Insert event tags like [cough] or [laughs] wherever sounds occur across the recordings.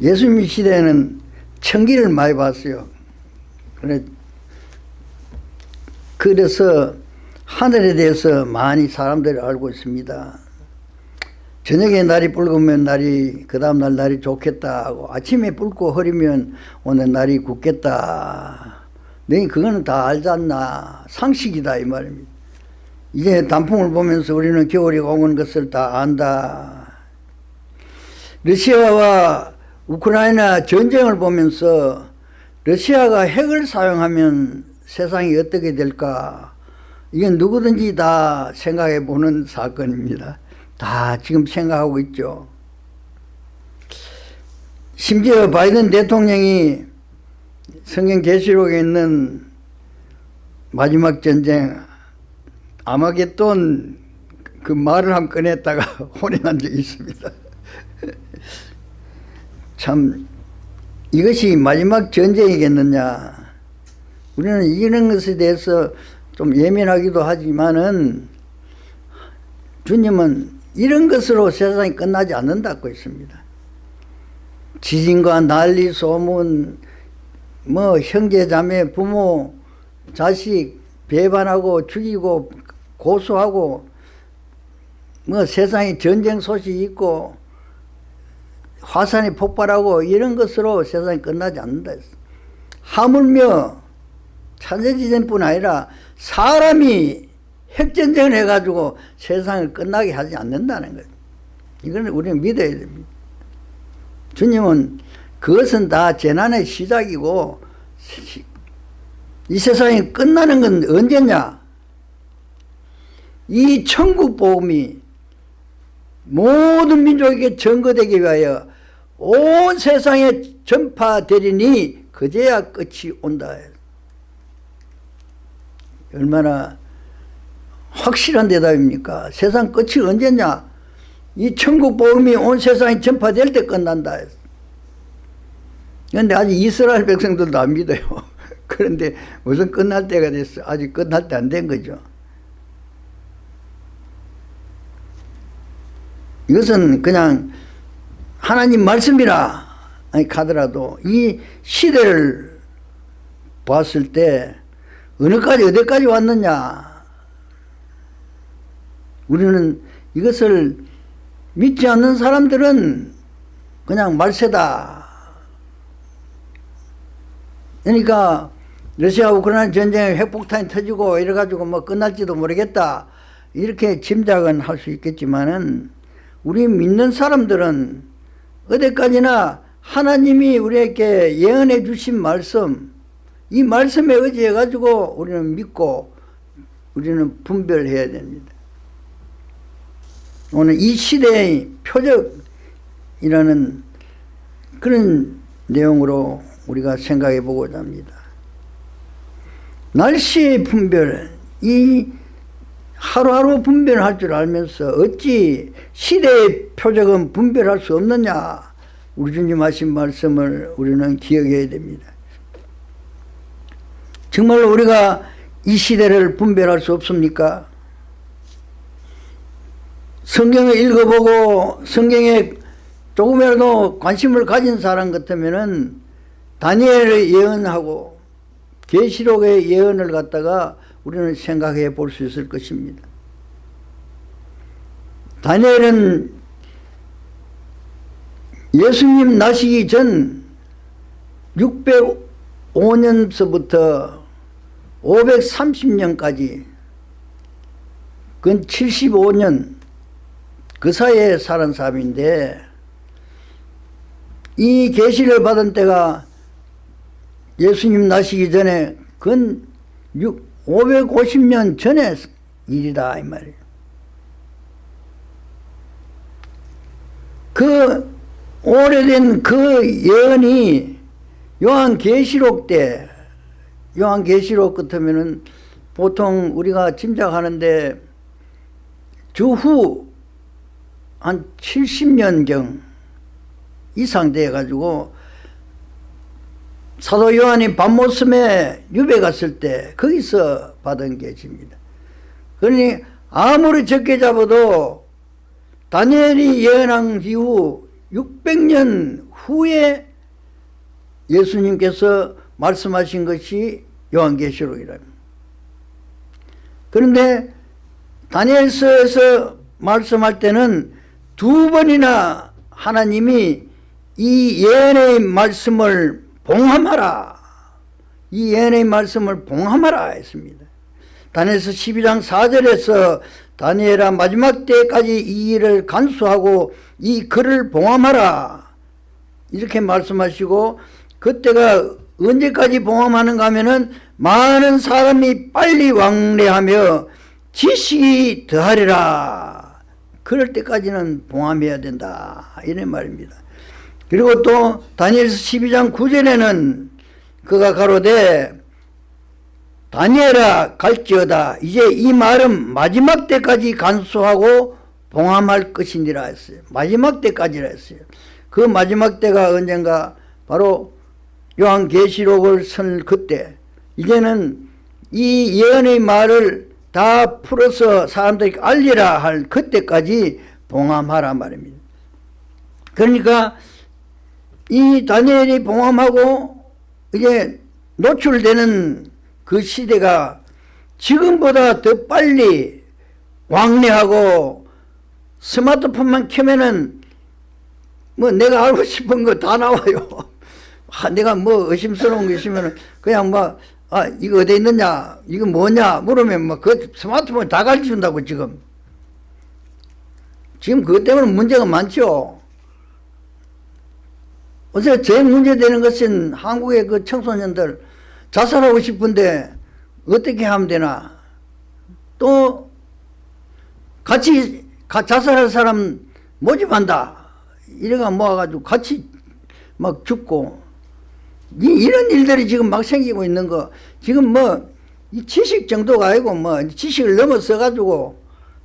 예수님 시대에는 천기를 많이 봤어요. 그래 그래서 하늘에 대해서 많이 사람들이 알고 있습니다. 저녁에 날이 붉으면 날이 그 다음날 날이 좋겠다 하고 아침에 붉고 흐리면 오늘 날이 굳겠다. 너 그거는 다 알지 않나 상식이다 이 말입니다. 이제 단풍을 보면서 우리는 겨울이 오는 것을 다 안다. 러시아와 우크라이나 전쟁을 보면서 러시아가 핵을 사용하면 세상이 어떻게 될까 이건 누구든지 다 생각해 보는 사건입니다. 다 지금 생각하고 있죠. 심지어 바이든 대통령이 성경 계시록에 있는 마지막 전쟁 아마겟돈 그 말을 한 꺼냈다가 [laughs] 혼이 난 적이 있습니다. [laughs] 참 이것이 마지막 전쟁이겠느냐 우리는 이런 것에 대해서 좀 예민하기도 하지만은 주님은 이런 것으로 세상이 끝나지 않는다고 했습니다. 지진과 난리 소문 뭐 형제 자매 부모 자식 배반하고 죽이고 고소하고 뭐 세상에 전쟁 소식이 있고 화산이 폭발하고 이런 것으로 세상이 끝나지 않는다 했어. 하물며 천재지전뿐 아니라 사람이 핵전쟁을 해가지고 세상을 끝나게 하지 않는다는 거예요. 이걸 우리는 믿어야 됩니다. 주님은 그것은 다 재난의 시작이고 이 세상이 끝나는 건 언제냐? 이 천국 복음이 모든 민족에게 전거되기 위하여 온 세상에 전파되리니 그제야 끝이 온다. 얼마나 확실한 대답입니까? 세상 끝이 언제냐? 이 천국 복음이 온 세상에 전파될 때 끝난다. 그런데 아직 이스라엘 백성들도 안 믿어요. [laughs] 그런데 무슨 끝날 때가 됐어. 아직 끝날 때 안 된 거죠. 이것은 그냥 하나님 말씀이라. 하더라도 이 시대를 봤을 때 어느까지 어디까지 왔느냐. 우리는 이것을 믿지 않는 사람들은 그냥 말세다. 그러니까 러시아 우크라이나 전쟁에 핵폭탄이 터지고 이래가지고 뭐 끝날지도 모르겠다. 이렇게 짐작은 할 수 있겠지만은 우리 믿는 사람들은 어디까지나 하나님이 우리에게 예언해 주신 말씀 이 말씀에 의지해 가지고 우리는 믿고 우리는 분별해야 됩니다. 오늘 이 시대의 표적이라는 그런 내용으로 우리가 생각해 보고자 합니다. 날씨의 분별, 이 하루하루 분별할 줄 알면서 어찌 시대의 표적은 분별할 수 없느냐 우리 주님 하신 말씀을 우리는 기억해야 됩니다. 정말로 우리가 이 시대를 분별할 수 없습니까? 성경을 읽어보고 성경에 조금이라도 관심을 가진 사람 같으면 다니엘의 예언하고 계시록의 예언을 갖다가 우리는 생각해 볼 수 있을 것입니다. 다니엘은 예수님 나시기 전 605년서부터 530년까지 근 75년 그 사이에 살은 사람인데 이 계시를 받은 때가 예수님 나시기 전에 근 550년 전에 일이다 이 말이에요. 그 오래된 그 예언이 요한 계시록 때 요한 계시록 같으면은 보통 우리가 짐작하는데 주후 한 70년경 이상 돼 가지고 사도 요한이 밤모섬에 유배 갔을 때 거기서 받은 계시입니다. 그러니 아무리 적게 잡아도 다니엘이 예언한 이후 600년 후에 예수님께서 말씀하신 것이 요한계시록이랍니다. 그런데 다니엘서에서 말씀할 때는 두 번이나 하나님이 이 예언의 말씀을 봉함하라. 이 예언의 말씀을 봉함하라 했습니다. 다니엘서 12장 4절에서 다니엘아 마지막 때까지 이 일을 간수하고 이 글을 봉함하라. 이렇게 말씀하시고 그때가 언제까지 봉함하는가 하면은 많은 사람이 빨리 왕래하며 지식이 더하리라. 그럴 때까지는 봉함해야 된다. 이런 말입니다. 그리고 또 다니엘서 12장 9절에는 그가 가로되 다니엘아 갈지어다 이제 이 말은 마지막 때까지 간수하고 봉함할 것이니라 했어요. 마지막 때까지라 했어요. 그 마지막 때가 언젠가 바로 요한계시록을 쓴 그때 이제는 이 예언의 말을 다 풀어서 사람들에게 알리라 할 그때까지 봉함하라 말입니다. 그러니까 이 다니엘이 봉함하고 이제 노출되는 그 시대가 지금보다 더 빨리 왕래하고 스마트폰만 켜면은 뭐 내가 알고 싶은 거 다 나와요. [laughs] 아, 내가 뭐 의심스러운 게 있으면 그냥 뭐, 아, 이거 어디 있느냐, 이거 뭐냐, 물으면 뭐그 스마트폰 다 가르쳐준다고 지금. 지금 그것 때문에 문제가 많죠. 어제 제일 문제되는 것은 한국의 그 청소년들 자살하고 싶은데 어떻게 하면 되나. 또 같이 자살할 사람 모집한다. 이래가 모아가지고 같이 막 죽고 이런 일들이 지금 막 생기고 있는 거 지금 뭐 이 지식 정도가 아니고 뭐 지식을 넘어서 가지고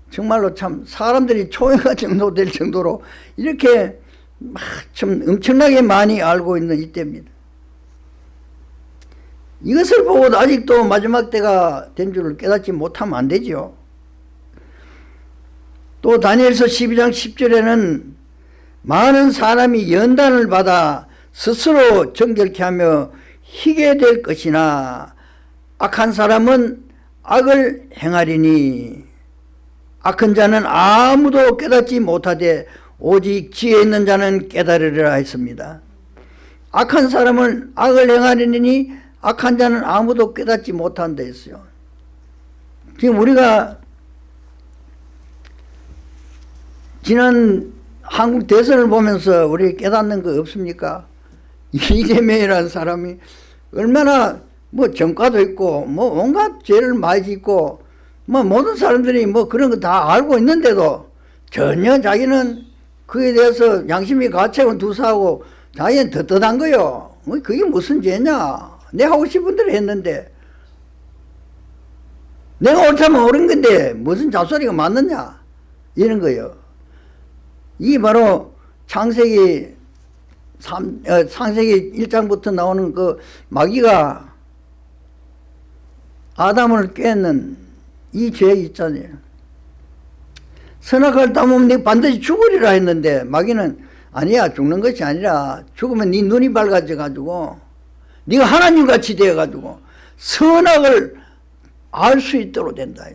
정말로 참 사람들이 초행할 [laughs] 정도 될 정도로 이렇게 막좀 엄청나게 많이 알고 있는 이때입니다. 이것을 보고 아직도 마지막 때가 된 줄을 깨닫지 못하면 안 되죠. 또 다니엘서 12장 10절에는 많은 사람이 연단을 받아 스스로 정결케 하며 희게 될 것이나 악한 사람은 악을 행하리니 악한 자는 아무도 깨닫지 못하되 오직 지혜 있는 자는 깨달으리라 했습니다. 악한 사람은 악을 행하리니 악한 자는 아무도 깨닫지 못한다 했어요. 지금 우리가 지난 한국 대선을 보면서 우리 깨닫는 거 없습니까? [laughs] 이재명이라는 사람이 얼마나 뭐 정가도 있고 뭐 온갖 죄를 많이 짓고 뭐 모든 사람들이 뭐 그런 거 다 알고 있는데도 전혀 자기는 그에 대해서 양심이 가책은 두사하고 자기는 떳떳한 거요. 뭐 그게 무슨 죄냐. 내 하고 싶은 대로 했는데 내가 옳다면 옳은 건데 무슨 잡소리가 맞느냐 이런 거예요. 이게 바로 창세기 3, 어, 창세기 1장부터 나오는 그 마귀가 아담을 깼는 이 죄 있잖아요. 선악을 따먹으면 네 반드시 죽으리라 했는데 마귀는 아니야 죽는 것이 아니라 죽으면 네 눈이 밝아져 가지고 네가 하나님같이 되어 가지고 선악을 알 수 있도록 된다.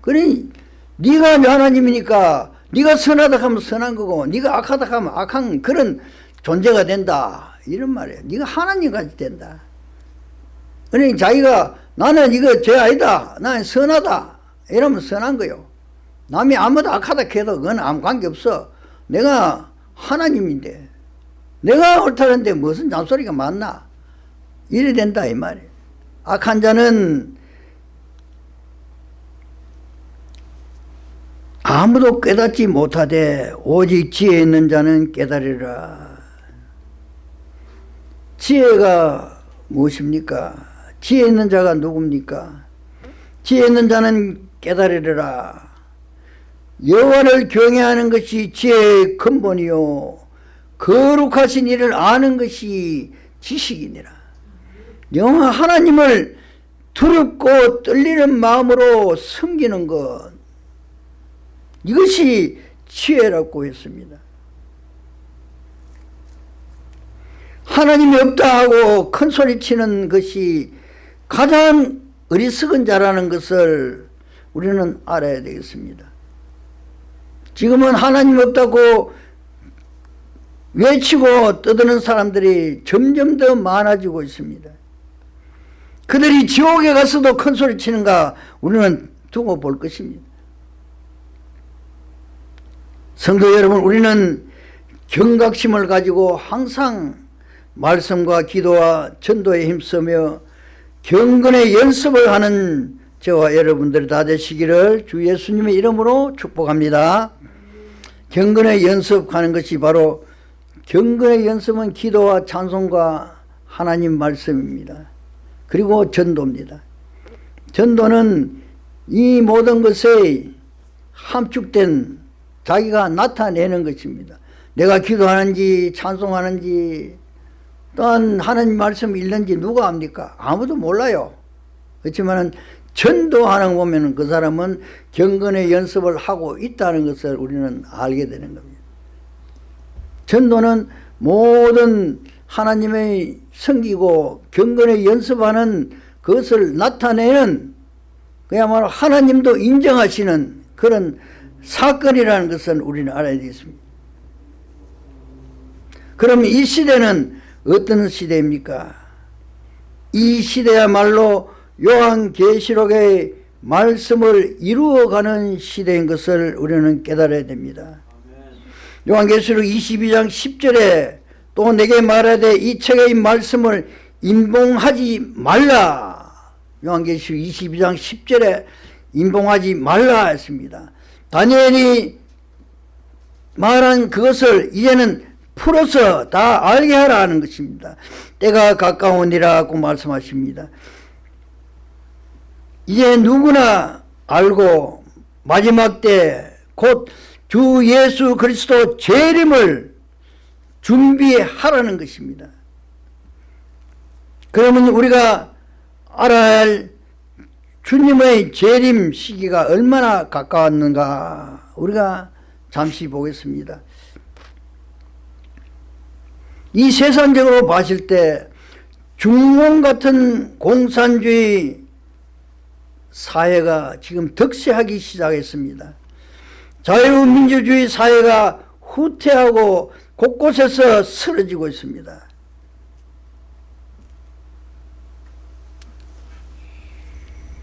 그러니 네가 하나님이니까 네가 선하다 하면 선한 거고 네가 악하다 하면 악한 그런 존재가 된다. 이런 말이에요. 네가 하나님같이 된다. 그러니 자기가 나는 이거 죄 아니다. 나는 선하다. 이러면 선한 거요. 남이 아무도 악하다 해도 그건 아무 관계없어. 내가 하나님인데 내가 옳다는데 무슨 잔소리가 많나. 이래 된다 이 말이에요. 악한 자는 아무도 깨닫지 못하되 오직 지혜 있는 자는 깨달으라. 지혜가 무엇입니까? 지혜 있는 자가 누굽니까? 지혜 있는 자는 깨달으라. 여호와를 경외하는 것이 지혜의 근본이요 거룩하신 이를 아는 것이 지식이니라. 영화 하나님을 두렵고 떨리는 마음으로 섬기는 것 이것이 지혜라고 했습니다. 하나님이 없다 하고 큰 소리 치는 것이 가장 어리석은 자라는 것을 우리는 알아야 되겠습니다. 지금은 하나님 없다고 외치고 떠드는 사람들이 점점 더 많아지고 있습니다. 그들이 지옥에 가서도 큰 소리 치는가 우리는 두고 볼 것입니다. 성도 여러분 우리는 경각심을 가지고 항상 말씀과 기도와 전도에 힘쓰며 경건의 연습을 하는 저와 여러분들이 다 되시기를 주 예수님의 이름으로 축복합니다. 경건의 연습하는 것이 바로 경건의 연습은 기도와 찬송과 하나님 말씀입니다. 그리고 전도입니다. 전도는 이 모든 것에 함축된 자기가 나타내는 것입니다. 내가 기도하는지 찬송하는지 또한 하나님 말씀 읽는지 누가 압니까? 아무도 몰라요. 그렇지만 전도하는 보면 그 사람은 경건의 연습을 하고 있다는 것을 우리는 알게 되는 겁니다. 전도는 모든 하나님의 섬기고 경건의 연습하는 그것을 나타내는 그야말로 하나님도 인정하시는 그런 사건이라는 것은 우리는 알아야 되겠습니다. 그럼 이 시대는 어떤 시대입니까? 이 시대야말로 요한계시록의 말씀을 이루어가는 시대인 것을 우리는 깨달아야 됩니다. 요한계시록 22장 10절에 또 내게 말하되 이 책의 말씀을 인봉하지 말라 요한계시록 22장 10절에 인봉하지 말라 했습니다. 다니엘이 말한 그것을 이제는 풀어서 다 알게 하라는 것입니다. 때가 가까우니라고 말씀하십니다. 이제 누구나 알고 마지막 때 곧 주 예수 그리스도 재림을 준비하라는 것입니다. 그러면 우리가 알아야 할 주님의 재림 시기가 얼마나 가까웠는가 우리가 잠시 보겠습니다. 이 세상적으로 봤을 때 중공 같은 공산주의 사회가 지금 득세하기 시작했습니다. 자유민주주의 사회가 후퇴하고 곳곳에서 쓰러지고 있습니다.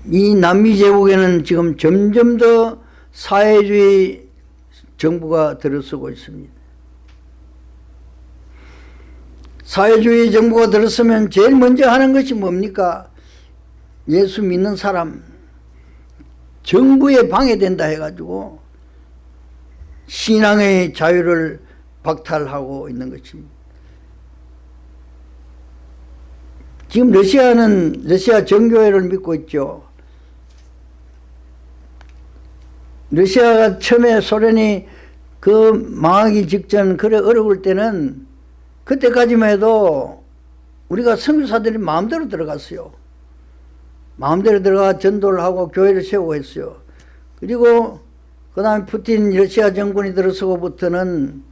이 남미 제국에는 지금 점점 더 사회주의 정부가 들어서고 있습니다. 사회주의 정부가 들었으면 제일 먼저 하는 것이 뭡니까? 예수 믿는 사람 정부에 방해된다 해가지고 신앙의 자유를 박탈하고 있는 것입니다. 지금 러시아는 러시아 정교회를 믿고 있죠. 러시아가 처음에 소련이 그 망하기 직전 그래 어려울 때는 그때까지만 해도 우리가 선교사들이 마음대로 들어갔어요. 마음대로 들어가 전도를 하고 교회를 세우고 했어요. 그리고 그 다음에 푸틴 러시아 정권이 들어서고부터는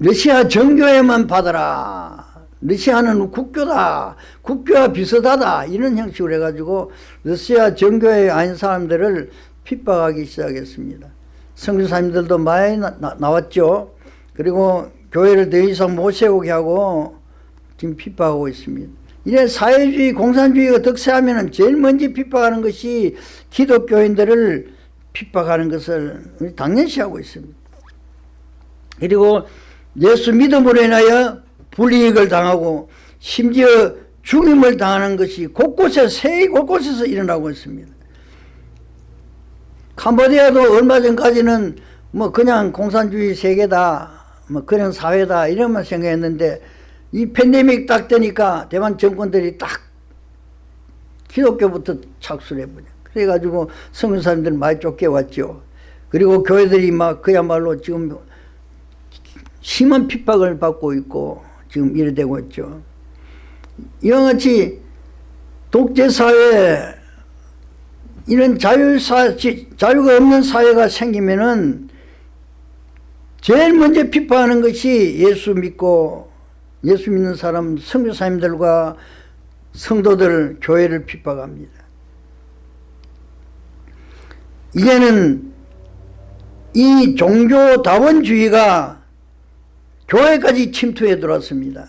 러시아 정교회만 받아라. 러시아는 국교다. 국교와 비슷하다. 이런 형식으로 해가지고 러시아 정교회 아닌 사람들을 핍박하기 시작했습니다. 성교사님들도 많이 나, 나 왔죠 그리고 교회를 더 이상 못 세우게 하고 지금 핍박하고 있습니다. 이래 사회주의 공산주의가 득세하면 제일 먼저 핍박하는 것이 기독교인들을 핍박하는 것을 당연시하고 있습니다. 그리고 예수 믿음으로 인하여 불이익을 당하고 심지어 죽임을 당하는 것이 곳곳에 세계 곳곳에서 일어나고 있습니다. 캄보디아도 얼마 전까지는 뭐 그냥 공산주의 세계다 뭐 그런 사회다 이런만 생각했는데 이 팬데믹 딱 되니까 대만 정권들이 딱 기독교부터 착수를 해버려. 그래가지고 성은 사람들 많이 쫓겨왔죠. 그리고 교회들이 막 그야말로 지금 심한 핍박을 받고 있고 지금 이래 되고 있죠. 이와 같이 독재사회 이런 자유사, 자유가 없는 사회가 생기면은 제일 먼저 비판하는 것이 예수 믿고 예수 믿는 사람 선교사님들과 성도들 교회를 핍박합니다. 이제는 이 종교 다원주의가 교회까지 침투해 들어왔습니다.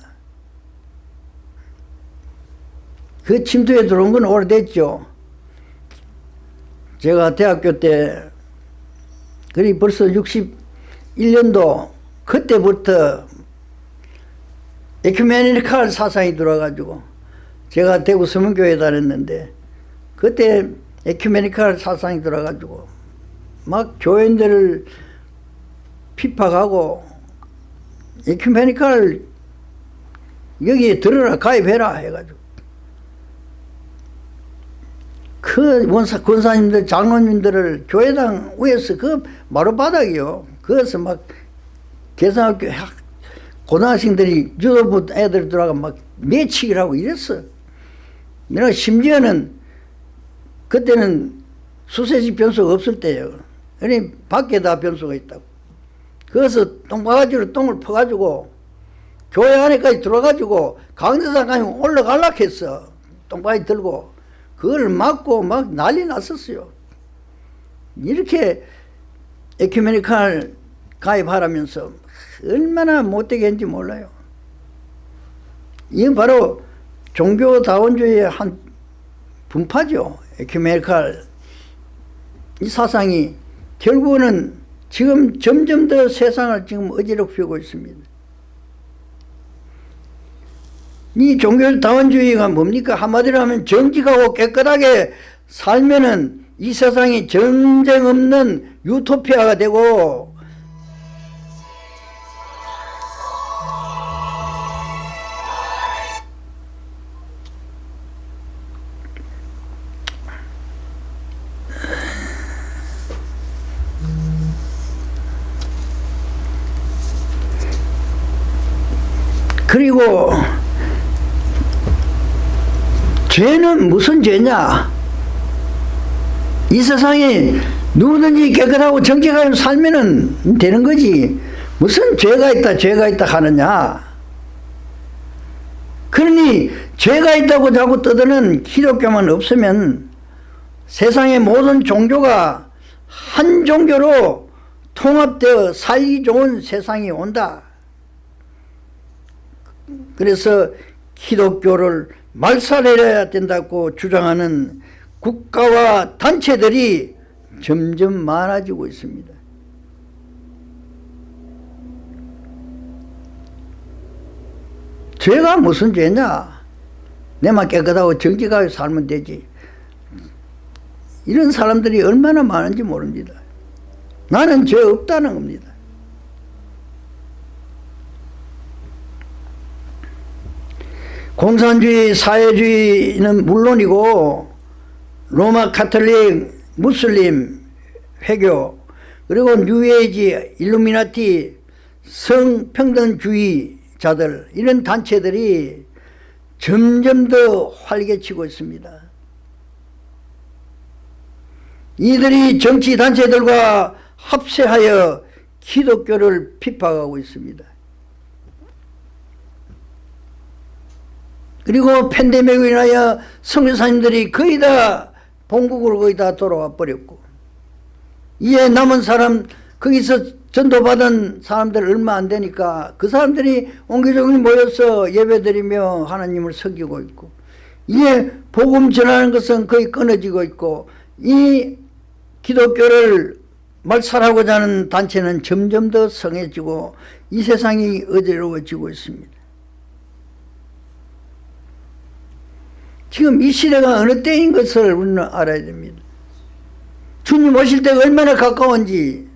그 침투에 들어온 건 오래됐죠. 제가 대학교 때, 그리 벌써 61년도, 그때부터 에큐메니칼 사상이 들어와가지고, 제가 대구 서문교회 다녔는데, 그때 에큐메니칼 사상이 들어와가지고, 막 교인들을 핍박하고, 에큐메니칼 여기에 들어라, 가입해라 해가지고. 그 원사, 권사님들, 장로님들을 교회당 위에서 그 마루바닥이요. 그래서 막 학, 고등학생들이 유도부 애들 들어가 막 매치기를 하고 이랬어. 내가 심지어는 그때는 수세식 변수가 없을 때예요. 그러니 밖에다 변수가 있다고. 그래서 똥바가지로 똥을 퍼가지고 교회 안에까지 들어가지고 강대상까지 올라갈라 했어. 똥바지 들고. 그걸 막고 막 난리 났었어요. 이렇게 에큐메니칼 가입하라면서 얼마나 못되게 했는지 몰라요. 이건 바로 종교다원주의의 한 분파죠. 에큐메니칼 이 사상이 결국은 지금 점점 더 세상을 지금 어지럽히고 있습니다. 이 종교다원주의가 뭡니까? 한마디로 하면 정직하고 깨끗하게 살면은 이 세상이 전쟁 없는 유토피아가 되고 그리고 죄는 무슨 죄냐? 이 세상에 누구든지 깨끗하고 정직하게 살면 되는 거지. 무슨 죄가 있다, 죄가 있다 하느냐? 그러니 죄가 있다고 자꾸 떠드는 기독교만 없으면 세상의 모든 종교가 한 종교로 통합되어 살기 좋은 세상이 온다. 그래서 기독교를 말살해야 된다고 주장하는 국가와 단체들이 점점 많아지고 있습니다. 죄가 무슨 죄냐? 내만 깨끗하고 정직하게 살면 되지. 이런 사람들이 얼마나 많은지 모릅니다. 나는 죄 없다는 겁니다. 공산주의, 사회주의는 물론이고 로마 카톨릭, 무슬림, 회교 그리고 뉴에이지, 일루미나티, 성평등주의자들 이런 단체들이 점점 더 활개치고 있습니다. 이들이 정치단체들과 합세하여 기독교를 핍박하고 있습니다. 그리고 팬데믹으로 인하여 성교사님들이 거의 다 본국으로 거의 다 돌아와 버렸고 이에 남은 사람 거기서 전도받은 사람들 얼마 안 되니까 그 사람들이 옹기종기 모여서 예배드리며 하나님을 섬기고 있고 이에 복음 전하는 것은 거의 끊어지고 있고 이 기독교를 말살하고자 하는 단체는 점점 더 성해지고 이 세상이 어지러워지고 있습니다. 지금 이 시대가 어느 때인 것을 우리는 알아야 됩니다. 주님 오실 때가 얼마나 가까운지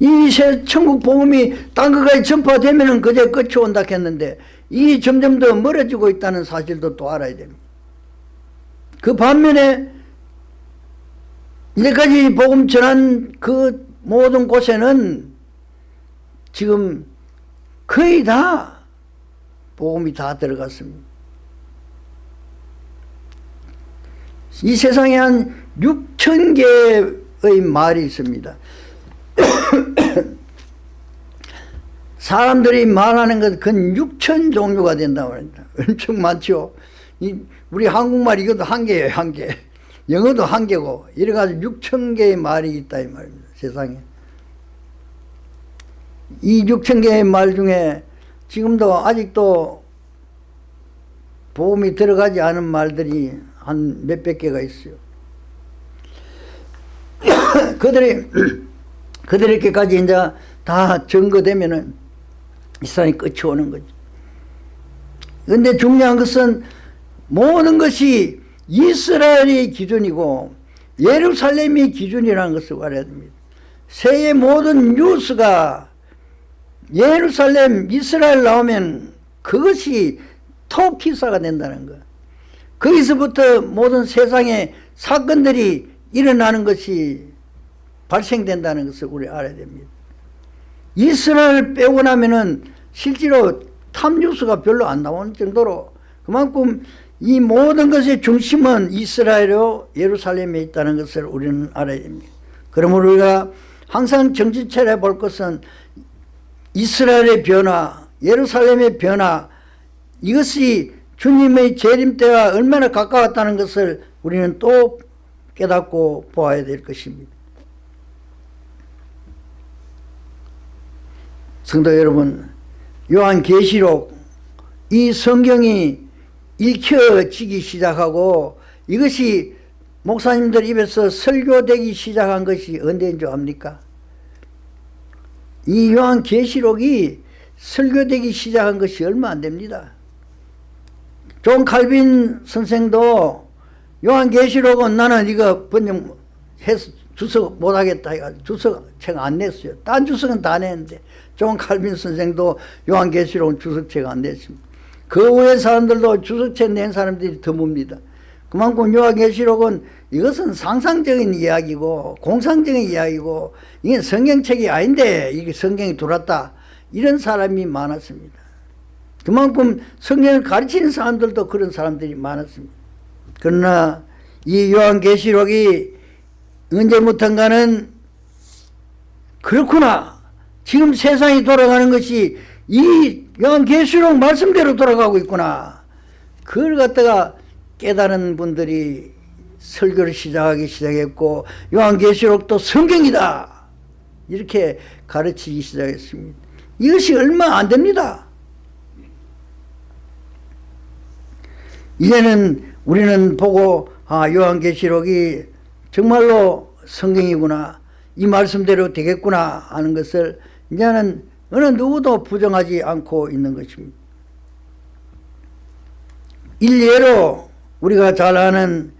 이 천국 복음이 딴 것까지 전파되면 그제 끝이 온다 했는데 이 점점 더 멀어지고 있다는 사실도 또 알아야 됩니다. 그 반면에 이제까지 복음 전한 그 모든 곳에는 지금 거의 다 복음이 다 들어갔습니다. 이 세상에 한 6천 개의 말이 있습니다. [coughs] 사람들이 말하는 것건 6천 종류가 된다고 합니다. [laughs] 엄청 많죠. 이 우리 한국말 이것도 한 개예요, 한 개. 영어도 한 개고 이래 가지고 6천 개의 말이 있다 이 말입니다. 세상에. 이 6천 개의 말 중에 지금도 아직도 보험이 들어가지 않은 말들이 한 몇백 개가 있어요. [coughs] 그들이 [coughs] 그들에게까지 이제 다 증거되면은 이 사람이 끝이 오는 거죠. 근데 중요한 것은 모든 것이 이스라엘이 기준이고 예루살렘이 기준이라는 것을 알아야 됩니다. 세계 모든 뉴스가 예루살렘, 이스라엘 나오면 그것이 톱 기사가 된다는 거. 거기서부터 모든 세상의 사건들이 일어나는 것이 발생된다는 것을 우리 알아야 됩니다. 이스라엘 빼고 나면은 실제로 탑뉴스가 별로 안 나오는 정도로 그만큼 이 모든 것의 중심은 이스라엘로 예루살렘에 있다는 것을 우리는 알아야 됩니다. 그러므로 우리가 항상 정신차려 볼 것은 이스라엘의 변화, 예루살렘의 변화 이것이 주님의 재림 때와 얼마나 가까웠다는 것을 우리는 또 깨닫고 보아야 될 것입니다. 성도 여러분, 요한계시록 이 성경이 읽혀지기 시작하고 이것이 목사님들 입에서 설교되기 시작한 것이 언제인 줄 압니까? 이 요한 계시록이 설교되기 시작한 것이 얼마 안 됩니다. 존 칼빈 선생도 요한 계시록은 나는 이거 번역 해서 주석 못하겠다 해가지고 주석 책 안 냈어요. 딴 주석은 다 냈는데 존 칼빈 선생도 요한 계시록은 주석책 안 냈습니다. 그 후에 사람들도 주석책 낸 사람들이 드뭅니다. 그만큼 요한계시록은 이것은 상상적인 이야기고 공상적인 이야기고 이게 성경책이 아닌데 이게 성경이 들어왔다 이런 사람이 많았습니다. 그만큼 성경을 가르치는 사람들도 그런 사람들이 많았습니다. 그러나 이 요한계시록이 언제부턴가는 그렇구나 지금 세상이 돌아가는 것이 이 요한계시록 말씀대로 돌아가고 있구나 그걸 갖다가 깨달은 분들이 설교를 시작하기 시작했고 요한계시록도 성경이다. 이렇게 가르치기 시작했습니다. 이것이 얼마 안 됩니다. 이제는 우리는 보고 아 요한계시록이 정말로 성경이구나. 이 말씀대로 되겠구나 하는 것을 이제는 어느 누구도 부정하지 않고 있는 것입니다. 일례로 우리가 잘 아는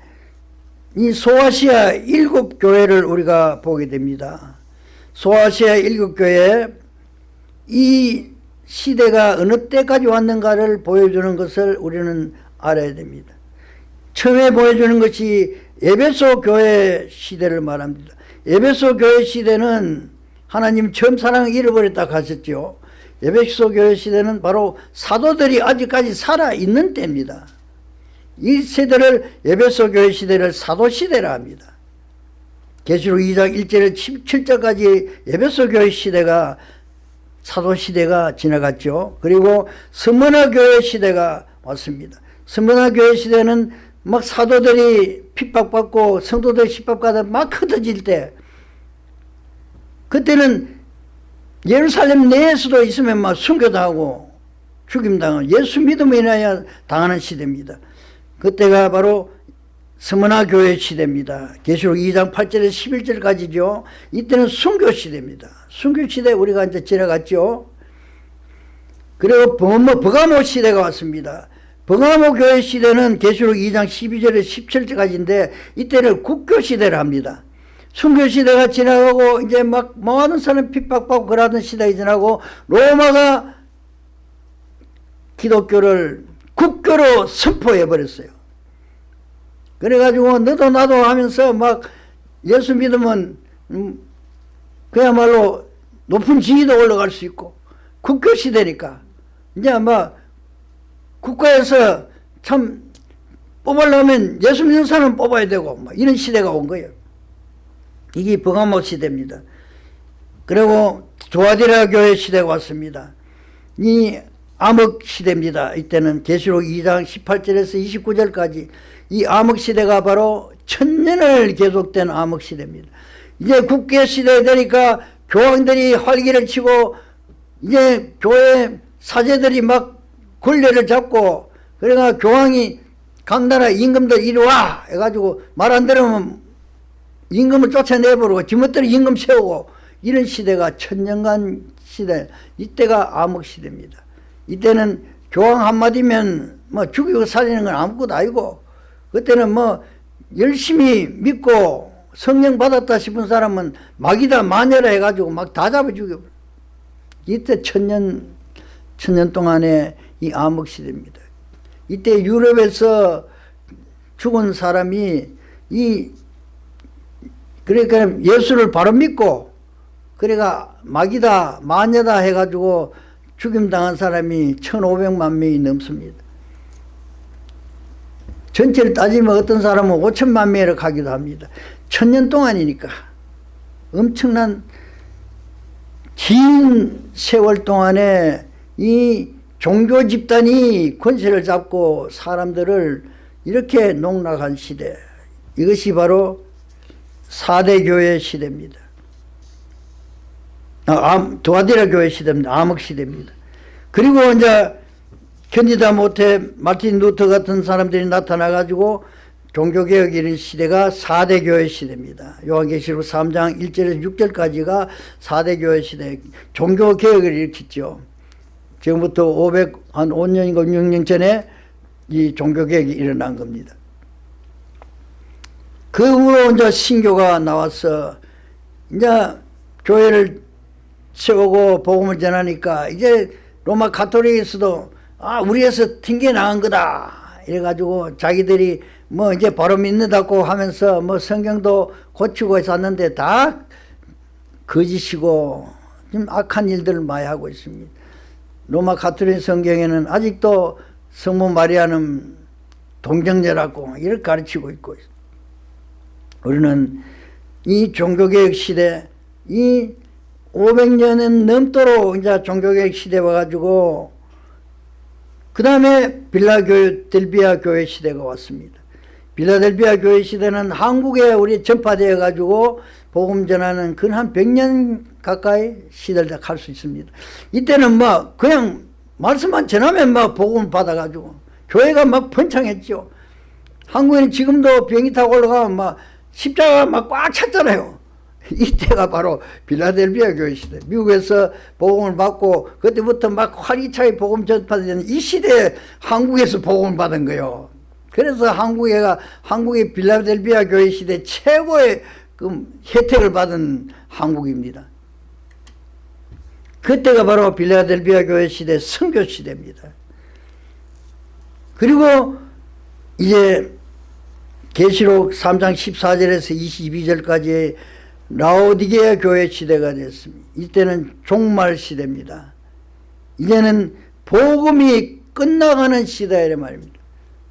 이 소아시아 일곱 교회를 우리가 보게 됩니다 소아시아 일곱 교회 이 시대가 어느 때까지 왔는가를 보여주는 것을 우리는 알아야 됩니다 처음에 보여주는 것이 에베소 교회 시대를 말합니다. 에베소 교회 시대는 하나님 처음 사랑을 잃어버렸다 하셨죠. 에베소 교회 시대는 바로 사도들이 아직까지 살아있는 때입니다. 이 세대를 에베소 교회 시대를 사도시대라 합니다. 계시록 2장 1절에 17절까지 에베소 교회 시대가 사도시대가 지나갔죠. 그리고 스머나 교회 시대가 왔습니다. 스머나 교회 시대는 막 사도들이 핍박받고 성도들 핍박받아 막 흩어질 때 그때는 예루살렘 내에서도 있으면 막 순교당하고 죽임당하고 예수 믿음에 인하여 당하는 시대입니다. 그때가 바로 스머나 교회 시대입니다. 계시록 2장 8절에서 11절까지죠. 이때는 순교 시대입니다. 순교 시대 우리가 이제 지나갔죠. 그리고 버가모 시대가 왔습니다. 버가모 교회 시대는 계시록 2장 12절에 17절까지인데 이때는 국교 시대를 합니다. 순교 시대가 지나가고 이제 막 많은 사람 핍박받고 그러던 시대가 지나고 로마가 기독교를 국교로 선포해 버렸어요. 그래가지고 너도 나도 하면서 막 예수 믿으면 음 그야말로 높은 지위도 올라갈 수 있고 국교 시대니까 이제 막 국가에서 참 뽑으려면 예수 믿는 사람 뽑아야 되고 뭐 이런 시대가 온 거예요. 이게 버가모 시대입니다. 그리고 두아디라 교회 시대가 왔습니다. 이 암흑 시대입니다. 이때는 계시록 2장 18절에서 29절까지 이 암흑 시대가 바로 천년을 계속된 암흑 시대입니다. 이제 국계 시대 되니까 교황들이 활기를 치고 이제 교회 사제들이 막 권례를 잡고 그러니까 교황이 각 나라 임금들 이리 와 해가지고 말 안 들으면 임금을 쫓아내버리고 지멋대로 임금 세우고 이런 시대가 천년간 시대 이때가 암흑 시대입니다. 이때는 교황 한마디면 뭐 죽이고 살리는 건 아무것도 아니고 그때는 뭐 열심히 믿고 성령 받았다 싶은 사람은 막이다 마녀라 해가지고 막 다 잡아 죽여버려. 이때 천년 천년 동안의 이 암흑 시대입니다. 이때 유럽에서 죽은 사람이 이 그러니까 예수를 바로 믿고 그러니까 막이다 마녀다 해가지고 죽임당한 사람이 1500만 명이 넘습니다. 전체를 따지면 어떤 사람은 5천만 명을 가기도 합니다. 천년 동안이니까 엄청난 긴 세월 동안에 이 종교 집단이 권세를 잡고 사람들을 이렇게 농락한 시대 이것이 바로 4대 교회 시대입니다. 아, 도아디라 교회 시대입니다. 암흑 시대입니다. 그리고 이제 견디다 못해 마틴 루터 같은 사람들이 나타나가지고 종교개혁 이런 시대가 4대 교회 시대입니다. 요한계시록 3장 1절에서 6절까지가 4대 교회 시대 종교개혁을 일으켰죠. 지금부터 500, 한 5년인가 6년 전에 이 종교개혁이 일어난 겁니다. 그 후로 이제 신교가 나와서 이제 교회를 세우고 복음을 전하니까 이제 로마 가톨릭에서도 아 우리에서 튕겨 나간 거다 이래가지고 자기들이 뭐 이제 바로 믿는다고 하면서 뭐 성경도 고치고 있었는데 다 거짓이고 좀 악한 일들을 많이 하고 있습니다. 로마 가톨릭 성경에는 아직도 성모 마리아는 동정녀라고 이렇게 가르치고 있고 있습니다. 우리는 이 종교개혁 시대 이 500년은 넘도록 이제 종교개혁 시대 와가지고 그 다음에 빌라델비아 교회 시대가 왔습니다. 빌라델비아 교회 시대는 한국에 우리 전파되어 가지고 복음 전하는 근 한 100년 가까이 시대를 갈 수 있습니다. 이때는 뭐 그냥 말씀만 전하면 막 복음 받아가지고 교회가 막 번창했죠. 한국에는 지금도 비행기 타고 올라가면 막 십자가 막 꽉 찼잖아요. [laughs] 이때가 바로 빌라델비아 교회 시대. 미국에서 복음을 받고 그때부터 막 활기차게 복음 전파되는 이 시대에 한국에서 복음을 받은 거예요. 그래서 한국에가 한국의 빌라델비아 교회 시대 최고의 그 혜택을 받은 한국입니다. 그때가 바로 빌라델비아 교회 시대 선교 시대입니다. 그리고 이제 계시록 3장 14절에서 22절까지 라오디게아 교회 시대가 됐습니다. 이때는 종말 시대입니다. 이제는 복음이 끝나가는 시대라 말입니다.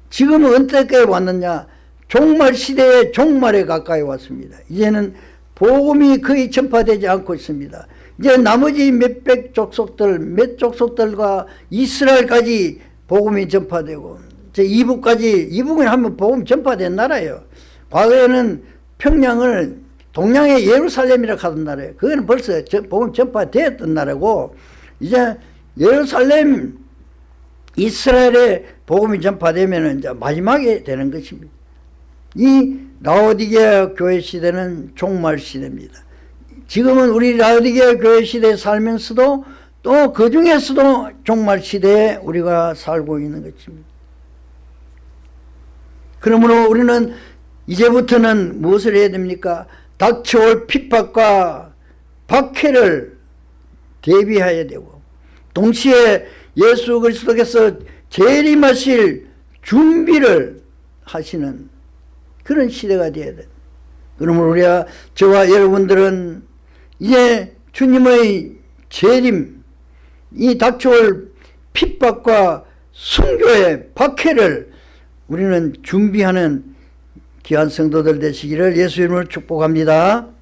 지금은 어떻게 왔느냐 종말 시대의 종말에 가까이 왔습니다. 이제는 복음이 거의 전파되지 않고 있습니다. 이제 나머지 몇백 족속들 몇 족속들과 이스라엘까지 복음이 전파되고 제 이북까지 이북은 하면 복음 전파된 나라예요. 과거에는 평양을 동양의 예루살렘이라 하던 나라예요. 그거는 벌써 복음 전파되었던 나라고 이제 예루살렘 이스라엘의 복음이 전파되면 이제 마지막에 되는 것입니다. 이 라오디게아 교회 시대는 종말 시대입니다. 지금은 우리 라오디게아 교회 시대에 살면서도 또 그 중에서도 종말 시대에 우리가 살고 있는 것입니다. 그러므로 우리는 이제부터는 무엇을 해야 됩니까? 닥쳐올 핍박과 박해를 대비해야 되고 동시에 예수 그리스도께서 재림하실 준비를 하시는 그런 시대가 되어야 돼. 그러므로 우리가 저와 여러분들은 이제 주님의 재림 이 닥쳐올 핍박과 순교의 박해를 우리는 준비하는 귀한 성도들 되시기를 예수 이름으로 축복합니다.